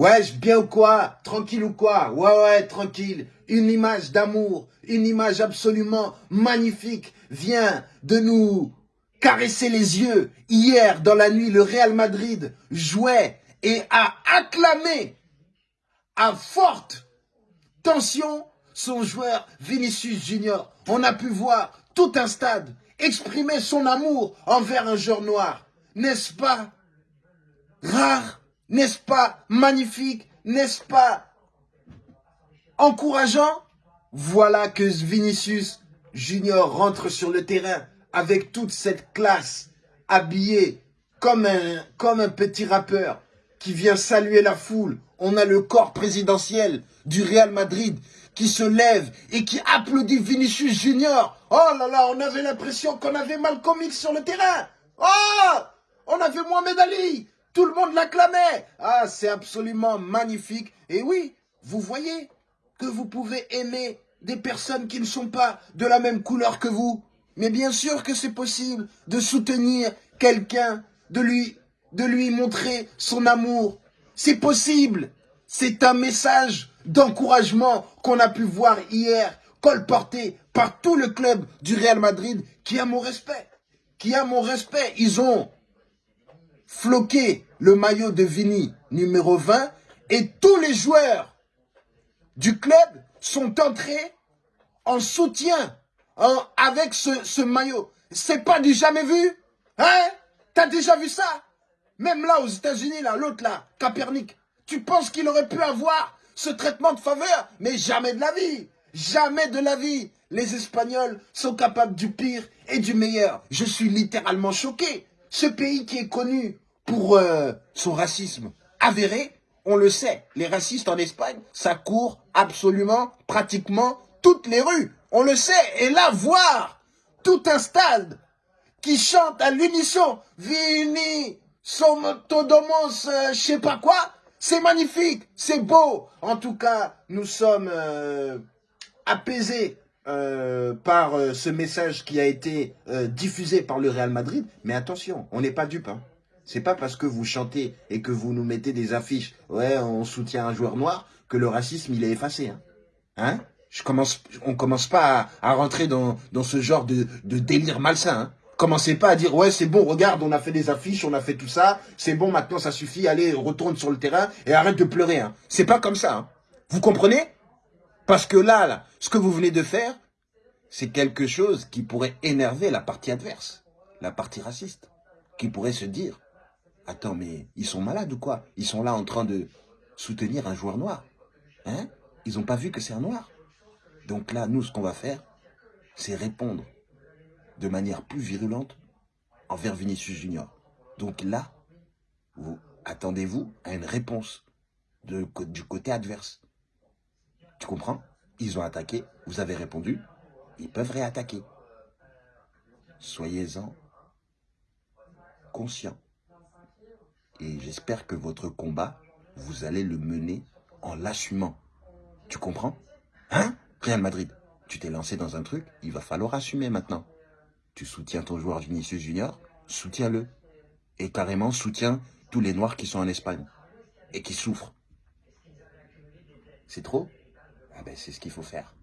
Wesh, bien ou quoi? Tranquille ou quoi? Ouais, ouais, tranquille. Une image d'amour, une image absolument magnifique vient de nous caresser les yeux. Hier, dans la nuit, le Real Madrid jouait et a acclamé à forte tension son joueur Vinicius Junior. On a pu voir tout un stade exprimer son amour envers un joueur noir. N'est-ce pas rare? N'est-ce pas magnifique? N'est-ce pas encourageant? Voilà que Vinicius Junior rentre sur le terrain avec toute cette classe, habillé comme un, comme un petit rappeur qui vient saluer la foule. On a le corps présidentiel du Real Madrid qui se lève et qui applaudit Vinicius Junior. Oh là là, on avait l'impression qu'on avait Malcolm X sur le terrain. Oh On avait Mohamed Ali. Tout le monde l'acclamait. Ah, c'est absolument magnifique. Et oui, vous voyez que vous pouvez aimer des personnes qui ne sont pas de la même couleur que vous. Mais bien sûr que c'est possible de soutenir quelqu'un, de lui, montrer son amour. C'est possible. C'est un message d'encouragement qu'on a pu voir hier, colporté par tout le club du Real Madrid, qui a mon respect. Qui a mon respect. Ils ont floqué le maillot de Vini numéro 20 et tous les joueurs du club sont entrés en soutien avec ce, ce maillot. C'est pas du jamais vu Hein? T'as déjà vu ça? Même là aux États-Unis, là, l'autre là, Capernic, tu penses qu'il aurait pu avoir ce traitement de faveur? Mais jamais de la vie Jamais de la vie Les Espagnols sont capables du pire et du meilleur. Je suis littéralement choqué. Ce pays qui est connu pour euh, son racisme avéré, on le sait, les racistes en Espagne, ça court absolument, pratiquement toutes les rues. On le sait. Et là, voir tout un stade qui chante à l'unisson, Vini, Somotodomos, euh, je sais pas quoi, c'est magnifique, c'est beau. En tout cas, nous sommes euh, apaisés euh, par ce message qui a été diffusé par le Real Madrid. Mais attention, on n'est pas dupe. Hein. C'est pas parce que vous chantez et que vous nous mettez des affiches, ouais, on soutient un joueur noir, que le racisme, il est effacé. Hein, hein? Je commence, on commence pas à, rentrer dans, ce genre de, délire malsain. Hein. Commencez pas à dire, ouais, c'est bon, regarde, on a fait des affiches, on a fait tout ça, c'est bon, maintenant ça suffit, allez, retourne sur le terrain et arrête de pleurer. Hein. C'est pas comme ça. Vous comprenez? Parce que là, ce que vous venez de faire, c'est quelque chose qui pourrait énerver la partie adverse, la partie raciste, qui pourrait se dire, attends, mais ils sont malades ou quoi? Ils sont là en train de soutenir un joueur noir. Hein? Ils n'ont pas vu que c'est un noir. Donc là, nous, ce qu'on va faire, c'est répondre de manière plus virulente envers Vinicius Junior. Donc là, vous attendez-vous à une réponse du côté adverse. Tu comprends? Ils ont attaqué, vous avez répondu, ils peuvent réattaquer. Soyez-en conscients. Et j'espère que votre combat, vous allez le mener en l'assumant. Tu comprends? Hein? Real Madrid, tu t'es lancé dans un truc, il va falloir assumer maintenant. Tu soutiens ton joueur Vinicius Junior, soutiens-le. Et carrément, soutiens tous les Noirs qui sont en Espagne et qui souffrent. C'est trop? Ben, C'est ce qu'il faut faire.